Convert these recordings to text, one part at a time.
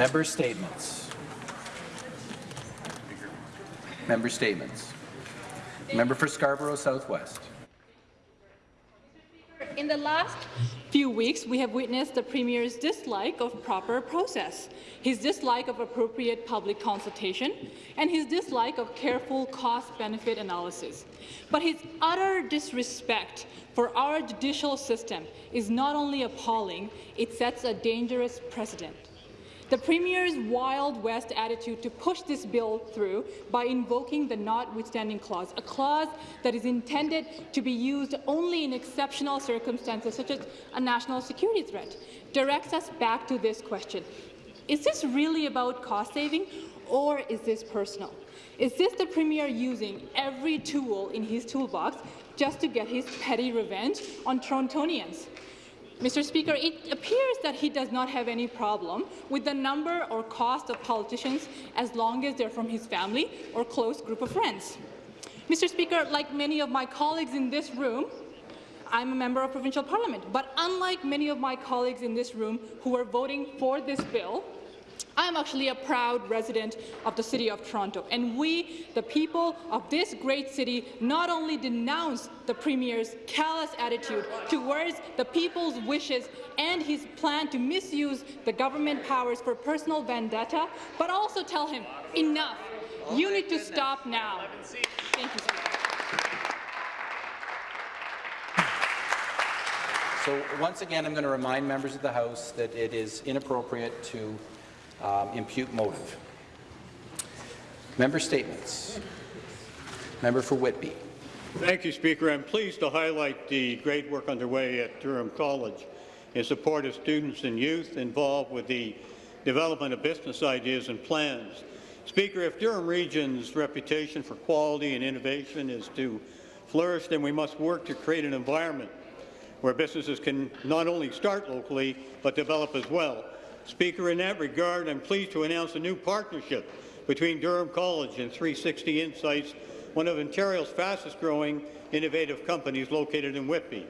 Member statements. Member statements. Member for Scarborough Southwest. In the last few weeks, we have witnessed the Premier's dislike of proper process, his dislike of appropriate public consultation, and his dislike of careful cost-benefit analysis. But his utter disrespect for our judicial system is not only appalling, it sets a dangerous precedent. The Premier's Wild West attitude to push this bill through by invoking the notwithstanding clause, a clause that is intended to be used only in exceptional circumstances such as a national security threat, directs us back to this question. Is this really about cost saving or is this personal? Is this the Premier using every tool in his toolbox just to get his petty revenge on Torontonians? Mr. Speaker, it appears that he does not have any problem with the number or cost of politicians as long as they're from his family or close group of friends. Mr. Speaker, like many of my colleagues in this room, I'm a member of provincial parliament, but unlike many of my colleagues in this room who are voting for this bill, I'm actually a proud resident of the City of Toronto, and we, the people of this great city, not only denounce the Premier's callous attitude towards the people's wishes and his plan to misuse the government powers for personal vendetta, but also tell him, enough, you need to stop now. Thank you, Speaker. So once again, I'm going to remind members of the House that it is inappropriate to um, impute motive. Member statements. Member for Whitby. Thank you, Speaker. I'm pleased to highlight the great work underway at Durham College in support of students and youth involved with the development of business ideas and plans. Speaker, if Durham Region's reputation for quality and innovation is to flourish, then we must work to create an environment where businesses can not only start locally, but develop as well. Speaker, in that regard, I'm pleased to announce a new partnership between Durham College and 360 Insights, one of Ontario's fastest-growing innovative companies located in Whitby.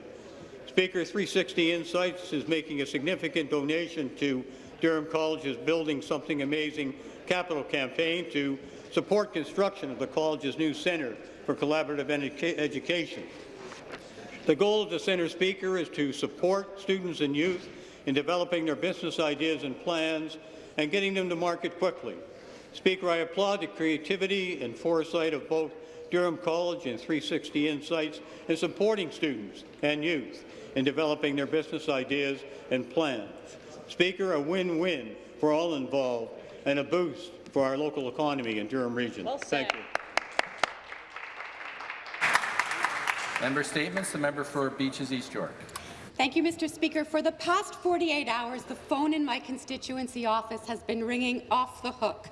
Speaker, 360 Insights is making a significant donation to Durham College's Building Something Amazing capital campaign to support construction of the college's new Centre for Collaborative Edu Education. The goal of the Centre, Speaker, is to support students and youth in developing their business ideas and plans and getting them to market quickly. Speaker, I applaud the creativity and foresight of both Durham College and 360 Insights in supporting students and youth in developing their business ideas and plans. Speaker, a win-win for all involved and a boost for our local economy in Durham Region. Well Thank you. Member statements. The member for Beaches East York. Thank you, Mr. Speaker. For the past 48 hours, the phone in my constituency office has been ringing off the hook.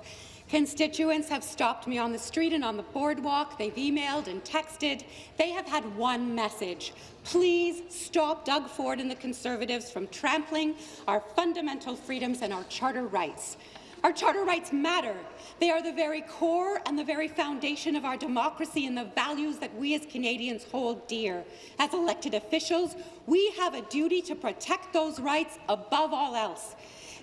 Constituents have stopped me on the street and on the boardwalk. They've emailed and texted. They have had one message. Please stop Doug Ford and the Conservatives from trampling our fundamental freedoms and our charter rights. Our charter rights matter. They are the very core and the very foundation of our democracy and the values that we as Canadians hold dear. As elected officials, we have a duty to protect those rights above all else.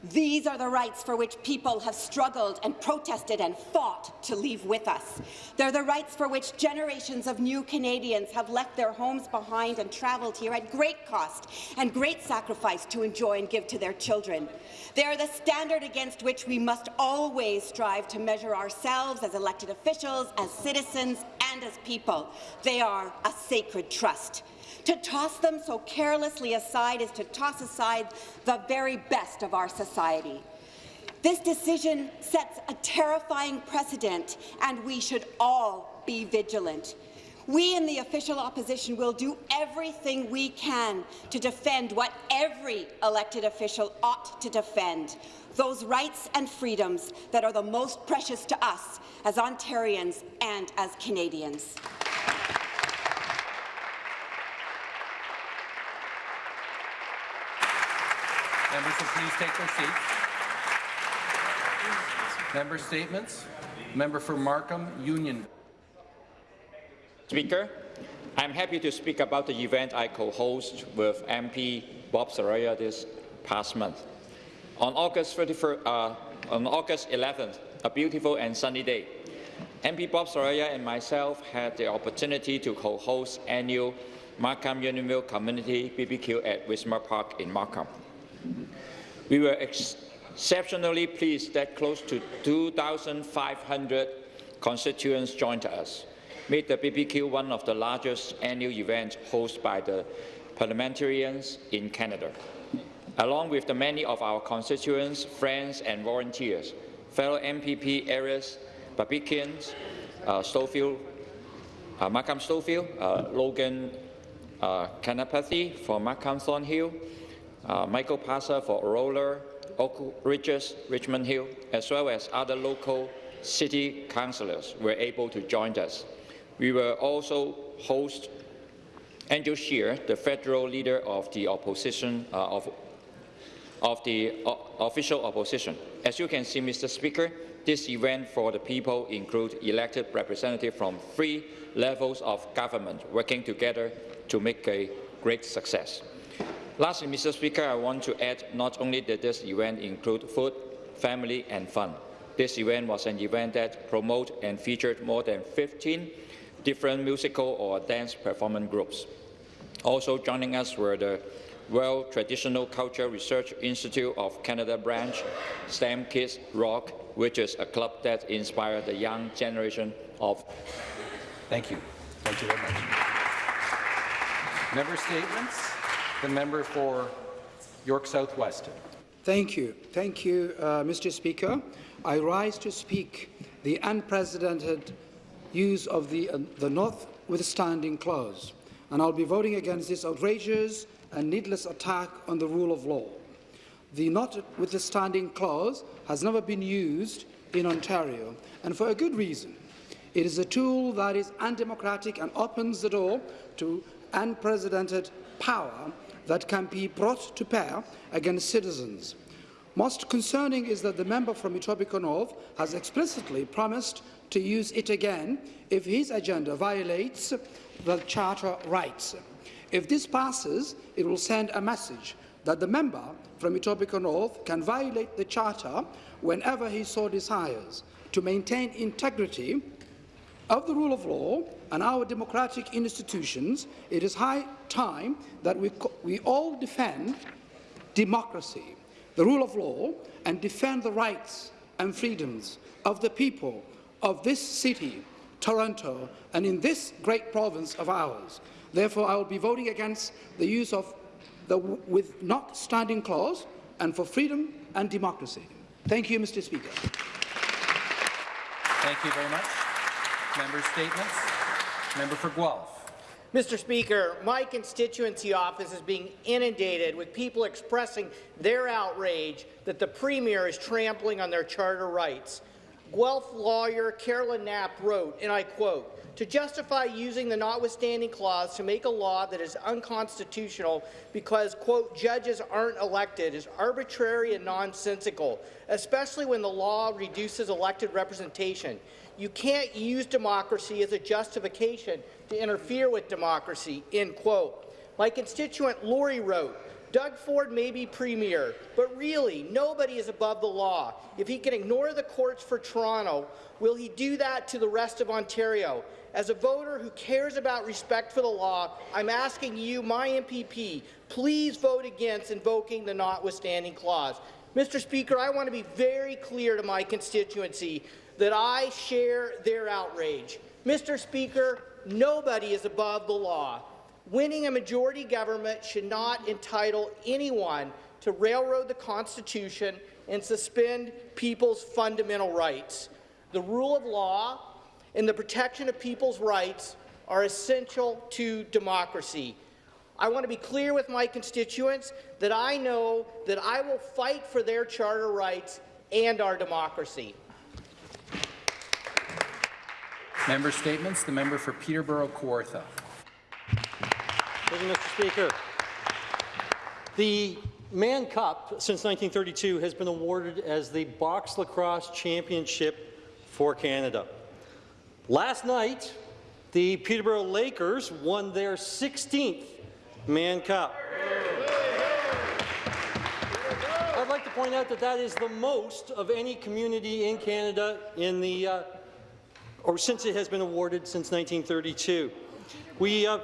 These are the rights for which people have struggled and protested and fought to leave with us. They're the rights for which generations of new Canadians have left their homes behind and travelled here at great cost and great sacrifice to enjoy and give to their children. They are the standard against which we must always strive to measure ourselves as elected officials, as citizens, and as people. They are a sacred trust. To toss them so carelessly aside is to toss aside the very best of our society. This decision sets a terrifying precedent, and we should all be vigilant. We in the official opposition will do everything we can to defend what every elected official ought to defend, those rights and freedoms that are the most precious to us as Ontarians and as Canadians. Members will please take their seats. Member statements. Member for Markham Union. Speaker, I'm happy to speak about the event I co-host with MP Bob Saroya this past month. On August 31st, uh, on August 11th, a beautiful and sunny day, MP Bob Saroya and myself had the opportunity to co-host annual Markham Unionville Community BBQ at Wismer Park in Markham. We were ex exceptionally pleased that close to 2,500 constituents joined us, made the BBQ one of the largest annual events hosted by the parliamentarians in Canada. Along with the many of our constituents, friends and volunteers, fellow MPP Aris, Babikian's, uh, Stouffville, uh, Markham Stouffville, uh, Logan uh, Kanapathi for Markham Thornhill, uh, Michael Parsa for Aurora, Oak Ridges, Richmond Hill, as well as other local city councillors were able to join us. We were also host Andrew Scheer, the federal leader of the opposition uh, of, of the o official opposition. As you can see, Mr. Speaker, this event for the people includes elected representatives from three levels of government working together to make a great success. Lastly, Mr. Speaker, I want to add not only did this event include food, family and fun. This event was an event that promoted and featured more than 15 different musical or dance performance groups. Also joining us were the World Traditional Culture Research Institute of Canada branch, STEM Kids Rock, which is a club that inspired the young generation of Thank you. Thank you very much. Member statements. The member for York Southwest. Thank you. Thank you, uh, Mr. Speaker. I rise to speak the unprecedented use of the, uh, the notwithstanding clause, and I'll be voting against this outrageous and needless attack on the rule of law. The notwithstanding clause has never been used in Ontario, and for a good reason. It is a tool that is undemocratic and opens the door to unprecedented power that can be brought to bear against citizens. Most concerning is that the member from Etobicoke North has explicitly promised to use it again if his agenda violates the Charter rights. If this passes, it will send a message that the member from Etobicoke North can violate the Charter whenever he so desires. To maintain integrity of the rule of law and our democratic institutions, it is high time that we, we all defend democracy, the rule of law, and defend the rights and freedoms of the people of this city, Toronto, and in this great province of ours. Therefore, I will be voting against the use of the with not standing clause and for freedom and democracy. Thank you, Mr. Speaker. Thank you very much. Member statements. Member for Guelph. Mr. Speaker, my constituency office is being inundated with people expressing their outrage that the Premier is trampling on their charter rights. Guelph lawyer Carolyn Knapp wrote, and I quote, to justify using the notwithstanding clause to make a law that is unconstitutional because, quote, judges aren't elected is arbitrary and nonsensical, especially when the law reduces elected representation. You can't use democracy as a justification to interfere with democracy, end quote. My constituent Laurie wrote, Doug Ford may be premier, but really, nobody is above the law. If he can ignore the courts for Toronto, will he do that to the rest of Ontario? As a voter who cares about respect for the law, I'm asking you, my MPP, please vote against invoking the notwithstanding clause. Mr. Speaker, I want to be very clear to my constituency that I share their outrage. Mr. Speaker, nobody is above the law. Winning a majority government should not entitle anyone to railroad the Constitution and suspend people's fundamental rights. The rule of law and the protection of people's rights are essential to democracy. I want to be clear with my constituents that I know that I will fight for their charter rights and our democracy. Member statements. The member for Peterborough Kawartha. Thank you, Mr. Speaker. The Mann Cup, since 1932, has been awarded as the Box Lacrosse Championship for Canada. Last night, the Peterborough Lakers won their 16th Mann Cup. I'd like to point point out that that is the most of any community in Canada in the, uh, or since it has been awarded since 1932. We uh,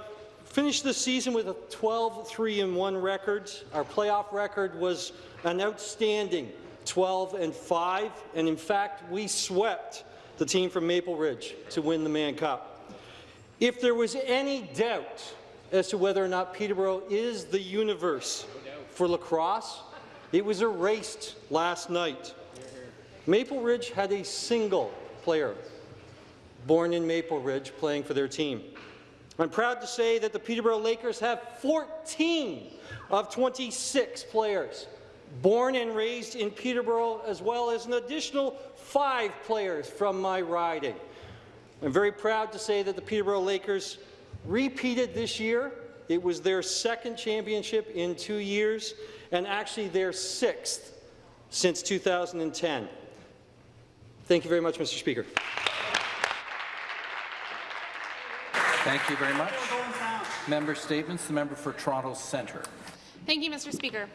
finished the season with a 12-3-1 record. Our playoff record was an outstanding 12 and 5, and in fact, we swept the team from Maple Ridge to win the Mann Cup. If there was any doubt as to whether or not Peterborough is the universe for lacrosse, it was erased last night. Maple Ridge had a single player born in Maple Ridge playing for their team. I'm proud to say that the Peterborough Lakers have 14 of 26 players born and raised in Peterborough, as well as an additional five players from my riding. I'm very proud to say that the Peterborough Lakers repeated this year. It was their second championship in two years, and actually their sixth since 2010. Thank you very much, Mr. Speaker. Thank you very much. Member statements. The member for Toronto Centre. Thank you, Mr. Speaker.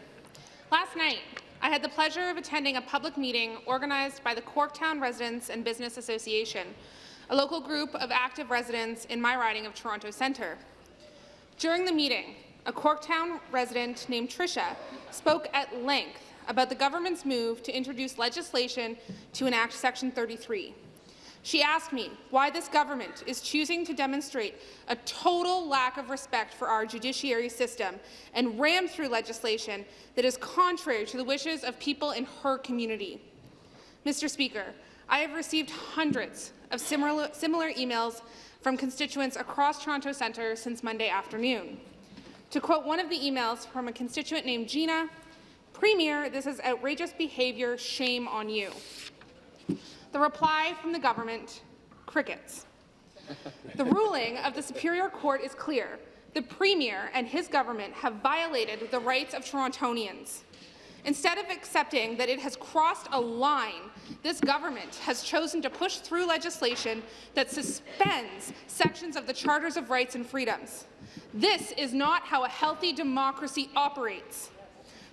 Last night, I had the pleasure of attending a public meeting organized by the Corktown Residents and Business Association, a local group of active residents in my riding of Toronto Centre. During the meeting, a Corktown resident named Tricia spoke at length about the government's move to introduce legislation to enact Section 33, she asked me why this government is choosing to demonstrate a total lack of respect for our judiciary system and ram through legislation that is contrary to the wishes of people in her community. Mr. Speaker, I have received hundreds of similar, similar emails from constituents across Toronto Centre since Monday afternoon. To quote one of the emails from a constituent named Gina, Premier, this is outrageous behaviour, shame on you. The reply from the government, crickets. The ruling of the Superior Court is clear. The Premier and his government have violated the rights of Torontonians. Instead of accepting that it has crossed a line, this government has chosen to push through legislation that suspends sections of the Charters of Rights and Freedoms. This is not how a healthy democracy operates.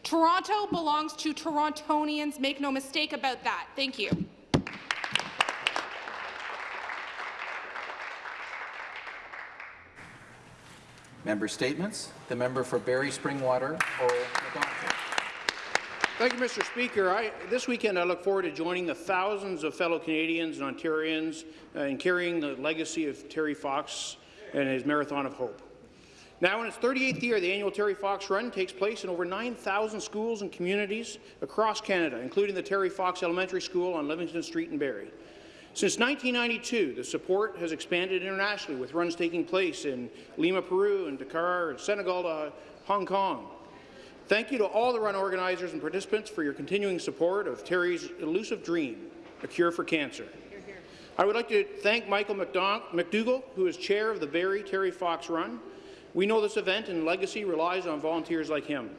Toronto belongs to Torontonians. Make no mistake about that. Thank you. Member statements. The member for Barrie Springwater Thank you, Mr. Speaker. I, this weekend, I look forward to joining the thousands of fellow Canadians and Ontarians uh, in carrying the legacy of Terry Fox and his Marathon of Hope. Now, in its 38th year, the annual Terry Fox Run takes place in over 9,000 schools and communities across Canada, including the Terry Fox Elementary School on Livingston Street in Barrie. Since 1992, the support has expanded internationally, with runs taking place in Lima, Peru, and Dakar, and Senegal to Hong Kong. Thank you to all the run organizers and participants for your continuing support of Terry's elusive dream, a cure for cancer. I would like to thank Michael McDougall, who is chair of the Barrie Terry Fox Run. We know this event and legacy relies on volunteers like him.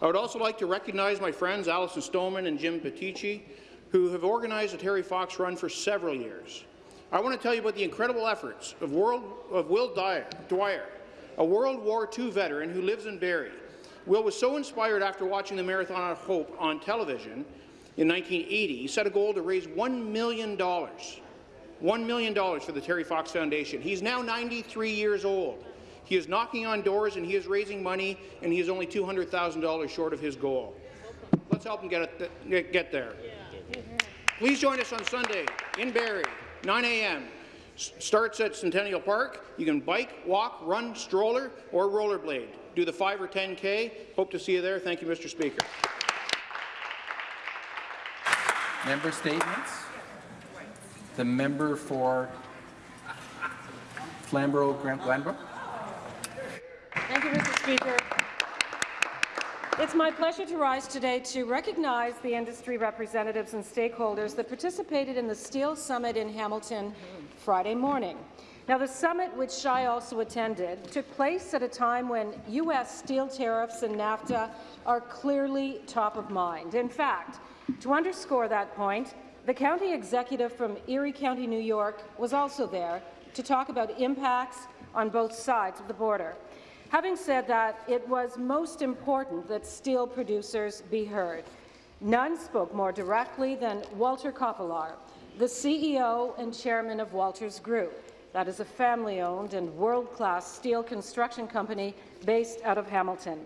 I would also like to recognize my friends Alison Stoneman and Jim Petici, who have organized the Terry Fox Run for several years. I want to tell you about the incredible efforts of, World, of Will Dwyer, Dwyer, a World War II veteran who lives in Barrie. Will was so inspired after watching the Marathon of Hope on television in 1980, he set a goal to raise $1 million, $1 million for the Terry Fox Foundation. He's now 93 years old. He is knocking on doors and he is raising money, and he is only $200,000 short of his goal. Let's help him get, it, get there. Please join us on Sunday in Barrie, 9 a.m. Starts at Centennial Park. You can bike, walk, run, stroller, or rollerblade. Do the 5 or 10K. Hope to see you there. Thank you, Mr. Speaker. Member statements. The member for Flamborough-Glanbrook. Thank you, Mr. Speaker. It's my pleasure to rise today to recognize the industry representatives and stakeholders that participated in the Steel Summit in Hamilton Friday morning. Now, the summit, which I also attended, took place at a time when U.S. steel tariffs and NAFTA are clearly top of mind. In fact, to underscore that point, the county executive from Erie County, New York, was also there to talk about impacts on both sides of the border. Having said that, it was most important that steel producers be heard. None spoke more directly than Walter Koppelaar, the CEO and chairman of Walters Group. That is a family-owned and world-class steel construction company based out of Hamilton.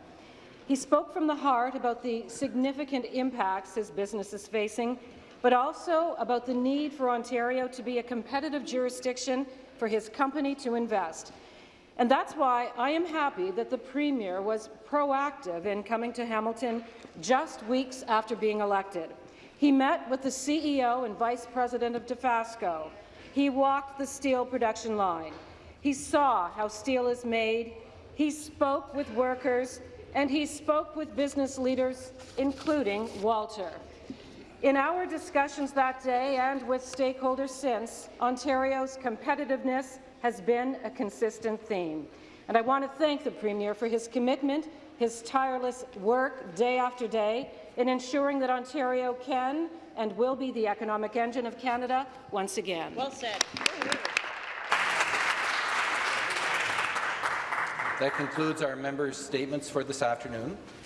He spoke from the heart about the significant impacts his business is facing, but also about the need for Ontario to be a competitive jurisdiction for his company to invest. And that's why I am happy that the Premier was proactive in coming to Hamilton just weeks after being elected. He met with the CEO and Vice President of Dofasco. He walked the steel production line. He saw how steel is made. He spoke with workers, and he spoke with business leaders, including Walter. In our discussions that day and with stakeholders since, Ontario's competitiveness has been a consistent theme. And I want to thank the Premier for his commitment, his tireless work day after day in ensuring that Ontario can and will be the economic engine of Canada once again. Well said. That concludes our members' statements for this afternoon.